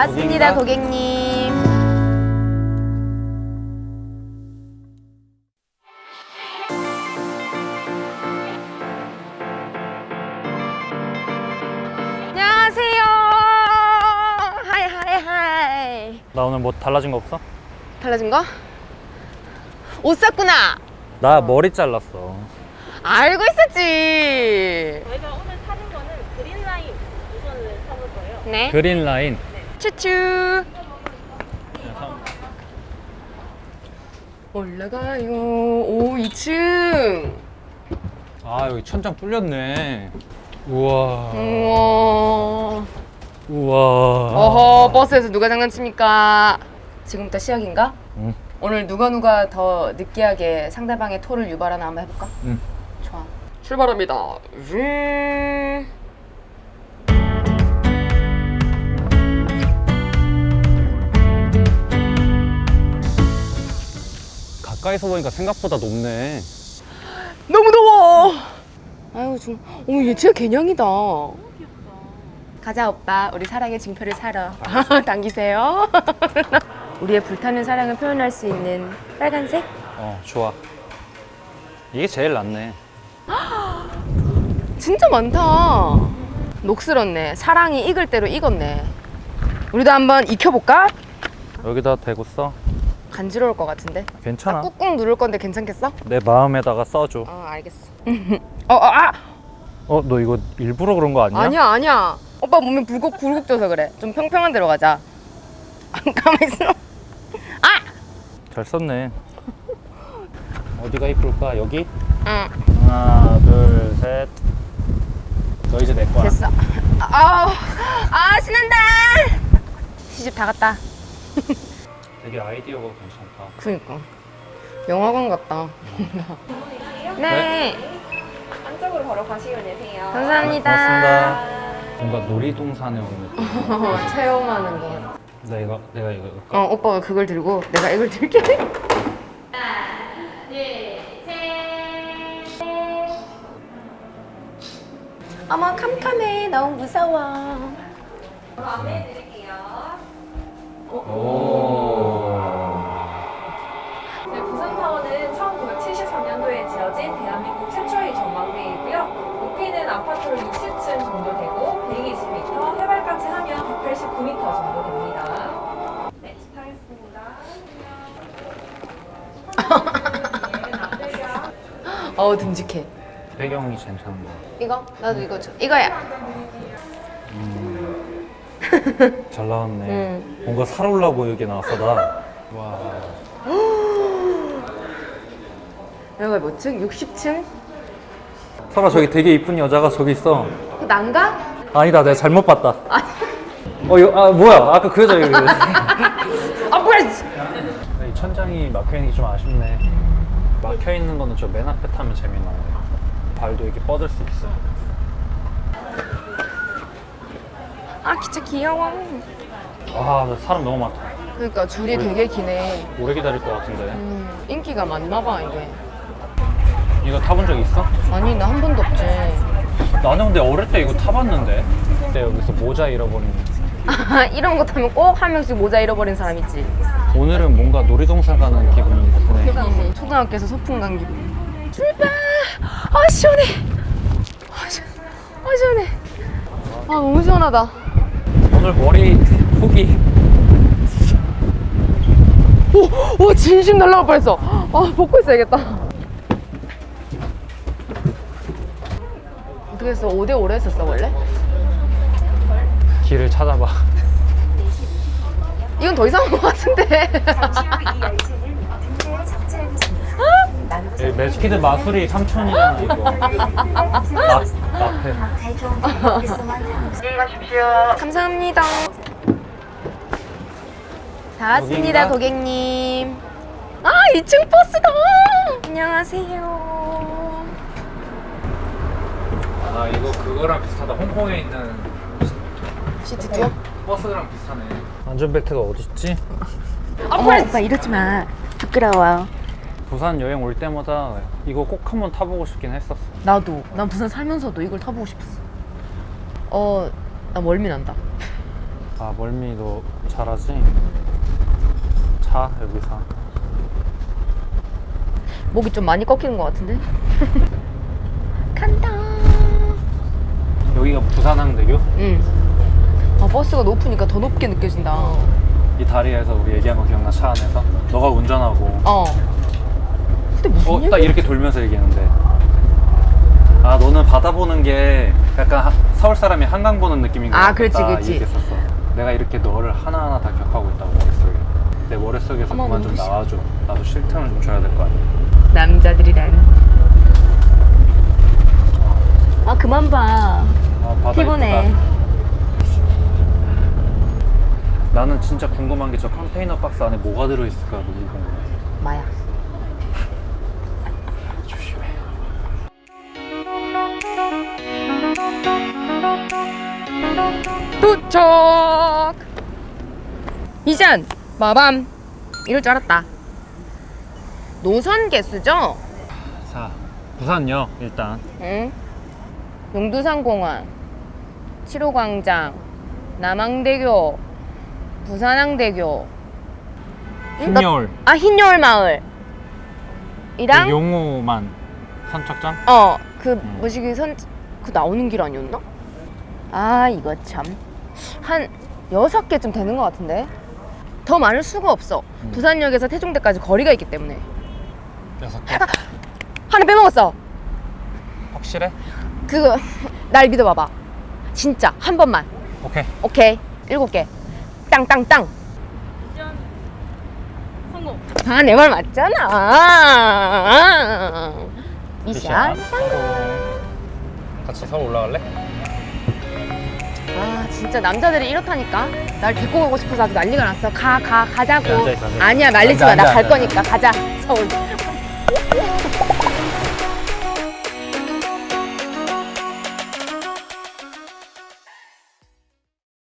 다 왔습니다, 고객님. 안녕하세요. hi hi hi. 나 오늘 뭐 달라진 거 없어? 달라진 거? 옷 샀구나. 나 머리 잘랐어 알고 있었지. 저희가 오늘 타는 거는 그린 라인 우선을 타볼 거예요. 네. 그린 라인 추추. 올라가요. 오 2층. 아 여기 천장 뚫렸네 우와 우와. 우와 어허 버스에서 누가 장난칩니까? 지금부터 시작인가? 응. 오늘 누가 누가 더 느끼하게 상대방의 토를 유발하나 한번 해볼까? 응. 좋아. 출발합니다. 음. 가까이서 보니까 생각보다 높네 너무 더워. 아유 좀, 어머 얘 진짜 개냥이다. 가자 오빠, 우리 사랑의 증표를 사러 당기세요. 우리의 불타는 사랑을 표현할 수 있는 빨간색? 어 좋아 이게 제일 낫네 진짜 많다. 녹슬었네. 사랑이 익을 대로 익었네. 우리도 한번 익혀볼까? 여기다 대고 써 간지러울 것 같은데. 괜찮아 꾹꾹 누를 건데 괜찮겠어? 내 마음에다가 써줘 어 알겠어. 어, 어 아! 어 너 이거 일부러 그런 거 아니야? 아니야 아니야. 오빠 몸이 굴곡 굴곡져서 그래. 좀 평평한 데로 가자. 가만 있어. 아! 잘 썼네 어디가 이쁠까 여기? 응. 하나 둘 셋 너 이제 내 거야 됐어. 아우, 아 신난다. 시집 다 갔다. 되게 아이디어가 괜찮다 그니까 영화관 같다. 네, 안쪽으로 바로 가시면 되세요. 감사합니다. 고맙습니다 뭔가 놀이동산에 온 느낌 체험하는 거. 내가 내가 이거 이거 어, 오빠가 그걸 들고 내가 이걸 들게. 어머 캄캄해 너무 무서워. 네, 어우 듬직해. 배경이 괜찮네 이거 나도 이거 줘. 이거야. 잘 나왔네 응. 뭔가 살올라 보이게 나왔어 나 와 여기가 몇 층? 60층? 설아 저기 되게 이쁜 여자가 저기 있어 그 난가? 아니다 내가 잘못 봤다 어, 이거, 아 뭐야 아까 그 여자 여기 천장이 막혀있는 게 좀 아쉽네 막혀있는 거는 저 맨 앞에 타면 재미나는데 발도 이렇게 뻗을 수 있어 아 진짜 귀여워. 아나 사람 너무 많다 그러니까 줄이 되게 기네. 오래 기다릴 것 같은데 음, 인기가 많나 봐 이게. 이거 타본 적 있어? 아니 나 한 번도 없지. 나는 근데 어릴 때 이거 타봤는데 그때 여기서 모자 잃어버린 아, 이런 거 타면 꼭 한 명씩 모자 잃어버린 사람 있지. 오늘은 뭔가 놀이동산 가는 기분이 드네 음, 초등학교에서 소풍 간 기분. 출발! 아 시원해. 아 시원해. 아 시원해. 아 너무 시원하다. 오늘 머리 폭이 오, 오 진심 날라갈 뻔했어. 아 벗고 있어야겠다. 어떻게 했어? 5대 5로 했었어 원래? 길을 찾아봐 이건 더 이상한 것 같은데. 예, 매직키드 마술이 3천이잖아 이거 나, 나패 감사합니다. 다 왔습니다, 여기인가? 고객님. 아, 2층 버스다. 안녕하세요. 아 이거 그거랑 비슷하다 홍콩에 있는 시트 투어? 버스랑 비슷하네 안전벨트가 어딨지? 어머, 오빠 이러지 마. 부끄러워. 부산 여행 올 때마다 이거 꼭 한번 타보고 싶긴 했었어 나도. 난 부산 살면서도 이걸 타보고 싶었어. 어, 나 멀미 난다. 아 멀미 너 잘하지? 자 여기서 목이 좀 많이 꺾이는 것 같은데? 간다. 여기가 부산항대교? 응. 아 버스가 높으니까 더 높게 느껴진다. 이 다리에서 우리 얘기한 거 기억나 차 안에서? 너가 운전하고 어. 근데 무슨 어? 딱 이렇게 돌면서 얘기했는데 아 너는 바다 보는 게 약간 하- 서울 사람이 한강 보는 느낌인 것 아, 같다 그렇지, 그렇지. 얘기했었어 내가 이렇게 너를 하나하나 다 기억하고 있다고 머릿속에 내 머릿속에서 그만 좀 나와줘 나도 쉴 틈을 좀 줘야 될 거 아니야 남자들이란. 아 그만 봐. 아, 피곤해. 이쁘다. 나는 진짜 궁금한 게 저 컨테이너 박스 안에 뭐가 들어있을까 너무 궁금해. 조심해 도착. 미션 마밤. 이럴 줄 알았다. 노선 개수죠? 자 부산역 일단 응. 용두산공원, 7호광장, 남항대교, 부산항대교. 응, 나- 흰여울 아 흰여울 마을. 이랑 용호만 선착장? 어그 음. 뭐지 그 선 그 나오는 길 아니었나? 아 이거 참한 여섯 개쯤 되는 것 같은데 더 많을 수가 없어. 음. 부산역에서 태종대까지 거리가 있기 때문에 여섯 개 하나 빼먹었어. 확실해? 그 날 믿어봐봐. 진짜 한 번만. 오케이 오케이 일곱 개. 땅땅땅. 미션 성공. 아 내 말 맞잖아. 미션. 같이 서울 올라갈래? 아 진짜 남자들이 이렇다니까. 날 데리고 가고 싶어서 아주 난리가 났어. 가가 앉아 있어. 아니야 말리지 앉아, 마. 나 앉아, 갈. 거니까 가자 서울.